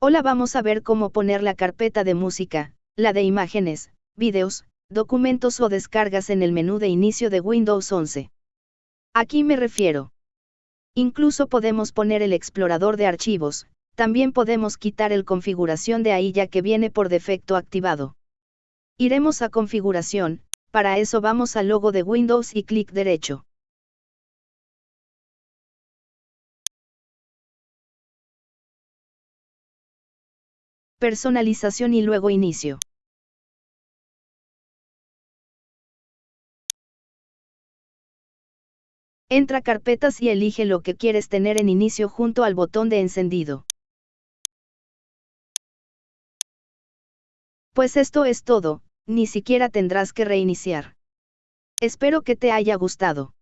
Hola vamos a ver cómo poner la carpeta de música, la de imágenes, videos, documentos o descargas en el menú de inicio de Windows 11. Aquí me refiero. Incluso podemos poner el explorador de archivos, también podemos quitar el configuración de ahí ya que viene por defecto activado. Iremos a configuración, para eso vamos al logo de Windows y clic derecho. Personalización y luego inicio. Entra carpetas y elige lo que quieres tener en inicio junto al botón de encendido. Pues esto es todo, ni siquiera tendrás que reiniciar. Espero que te haya gustado.